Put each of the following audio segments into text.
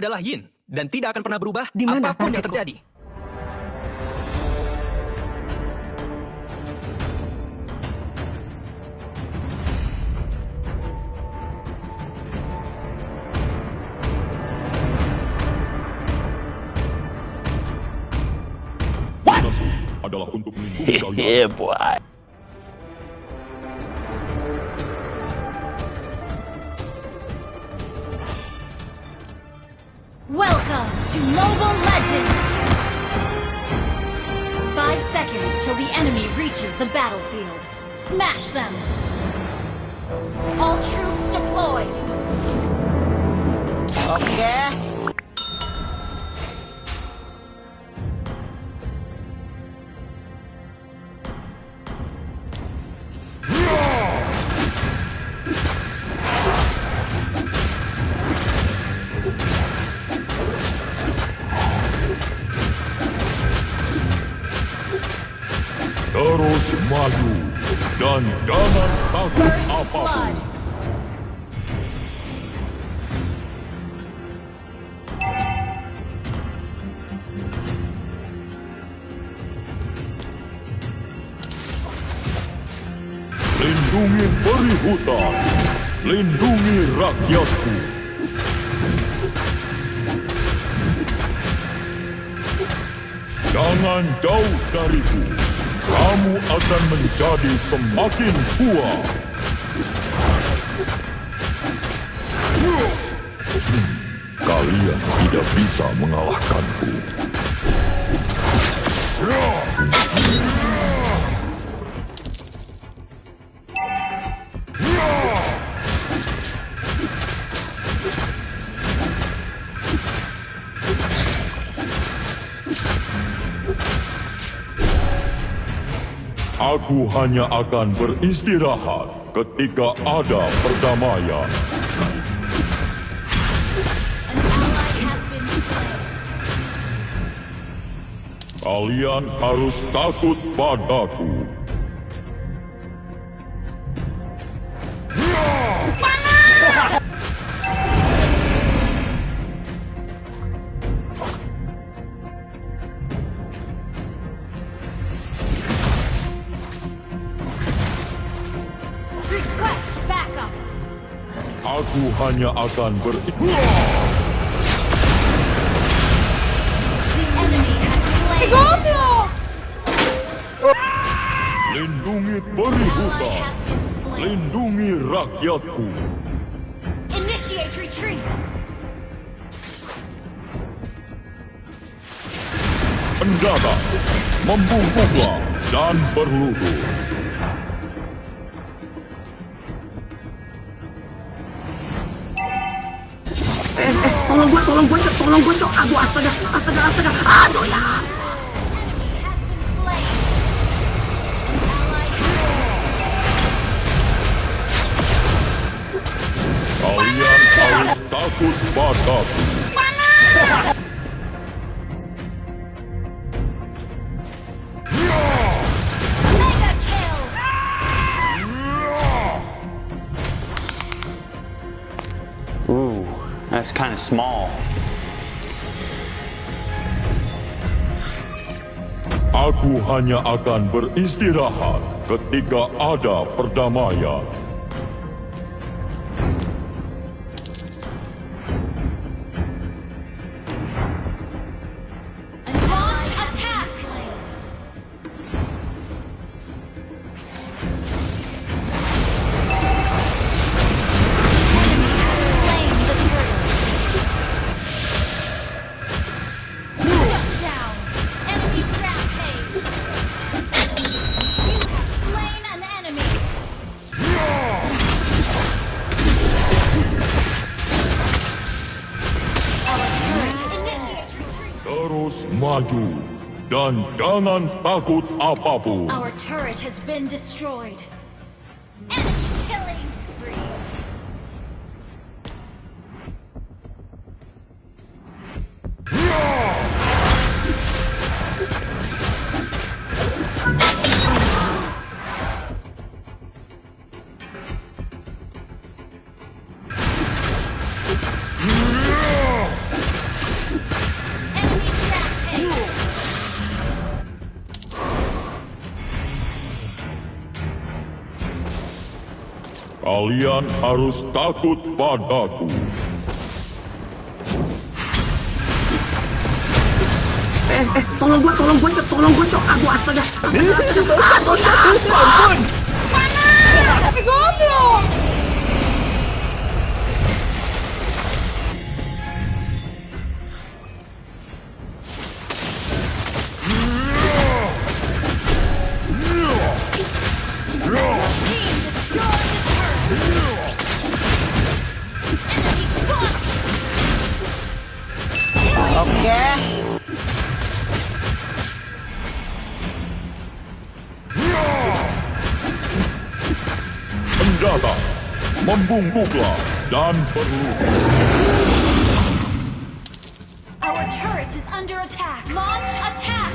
adalah yin dan tidak akan pernah berubah Di mana apa pun yang terjadi. Tugasku adalah untuk melindungi kalian. Yeah, boy. Welcome to Mobile Legends! Five seconds till the enemy reaches the battlefield. Smash them! All troops deployed! Terus maju dan jangan takut First apa pun. Lindungi peri hutan. Lindungi rakyatku. Jangan jauh dariku. Kamu akan menjadi semakin kuat. Hmm, Kalian tidak bisa mengalahkanku. Aku hanya akan beristirahat ketika ada perdamaian. Kalian harus takut padaku. Hanya akan ber... Slain! Lindungi peri Ally hutan. has been slain! Lindungi rakyatku. Initiate retreat! Pendata, membungkuklah dan berlutut. Eh, tolong gua, tolong gua, Cok. Tolong gua, Cok. Aduh, astaga, astaga, astaga. Aduh ya. Kalian harus takut padaku. That's kind of small. Aku hanya akan beristirahat ketika ada perdamaian. Dan jangan takut apapun. Our turret has been destroyed. Enemy killing spree. Kalian harus takut padaku. Eh, eh, tolong gua, tolong gua, Cok. Tolong gua, Cok. Aduh, astaga. Astaga, astaga. Aduh, ya ampun. Tapi goblok. Oke. Senjata, membungkuklah dan perlu Our turret is under attack. Launch attack.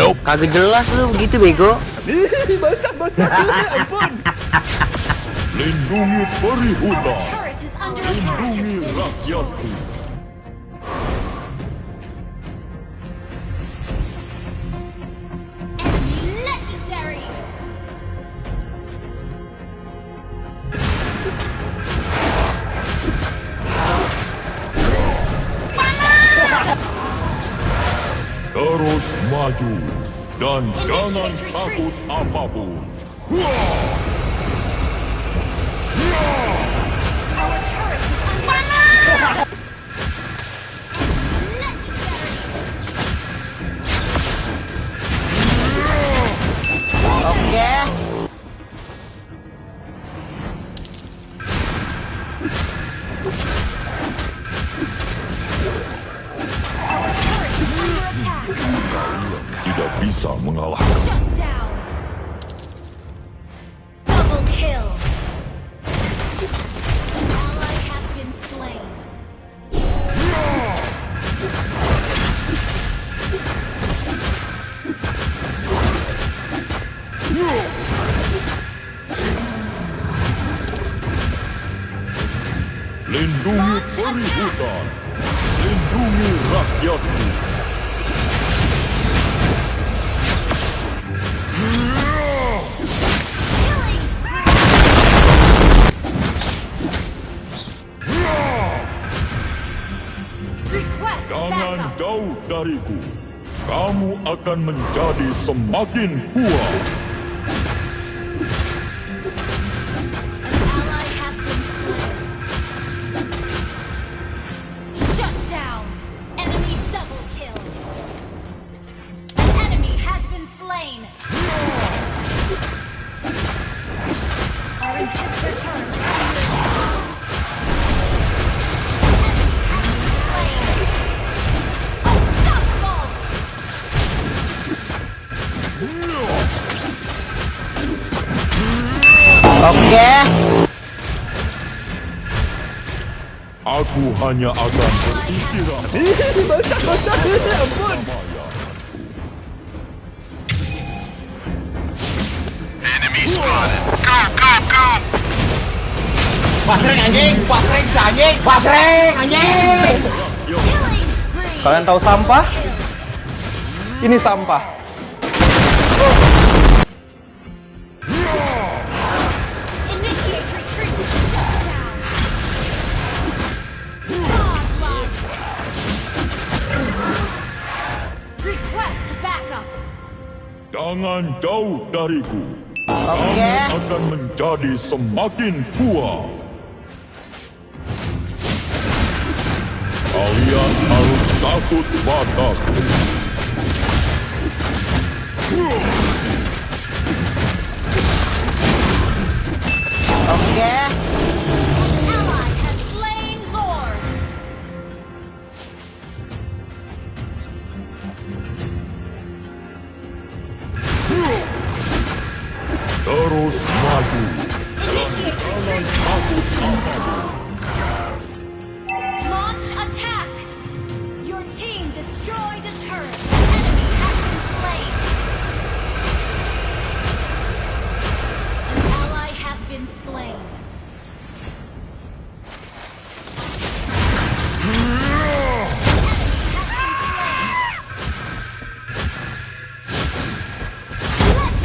Kagak jelas lu begitu bego. lindungi peri hutan, turret is under attack. lindungi rakyatku. Maju dan Initiate jangan takut apa pun. Our Tidak bisa mengalahkan. Shut down. Double kill. An ally has been slain. Lindungi peri hutan, lindungi rakyatku. Jauh dariku. Kamu akan menjadi semakin kuat. An ally has been slain. Shut down. Enemy Aku hanya akan beristirahat. Basreng anjing, basreng si anjing, basreng anjing. Killing spree. Kalian tahu sampah? Ini sampah. Jangan jauh dariku. Oke. Kamu akan menjadi semakin kuat. Kalian harus takut padaku. Oke. Ally Terus maju. Launch attack. Your team destroyed a turret. Enemy has been slain. An ally has been slain.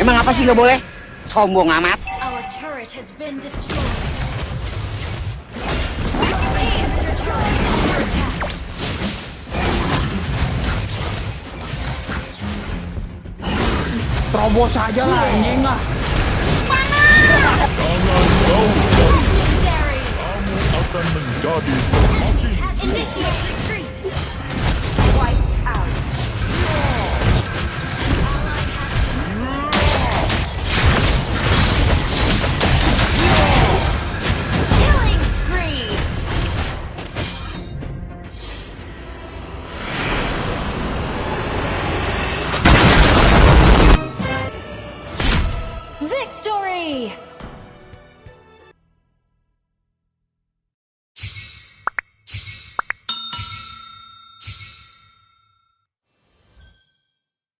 Emang apa sih nggak boleh? Sombong amat. Terobos aja lah anjing lah. Legendary. akan menjadi semakin Initiate retreat.